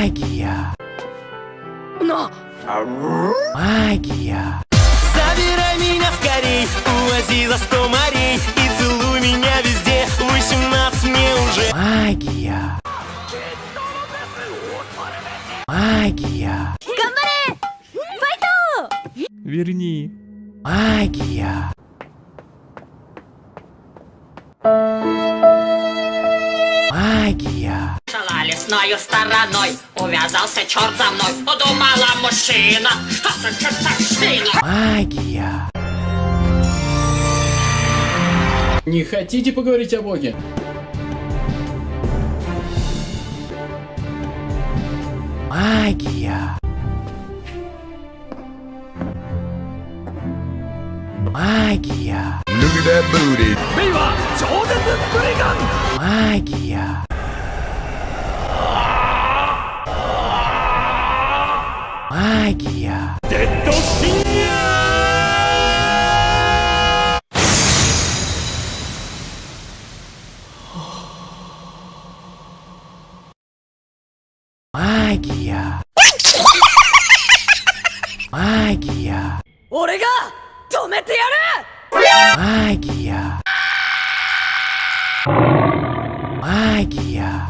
Магия. Но... Магия. Забирай меня скорей, увози за сто морей И целуй меня везде, 18 мне уже Магия. Магия. Верни. Магия. Магия. Лесною стороной, увязался черт за мной Подумала мужчина, что за чертовщина Магия. Не хотите поговорить о Боге? Магия. Магия. Look at that booty. メイギアデッドシンアマイギアマイギア俺が止めてやる!マイギアマイギア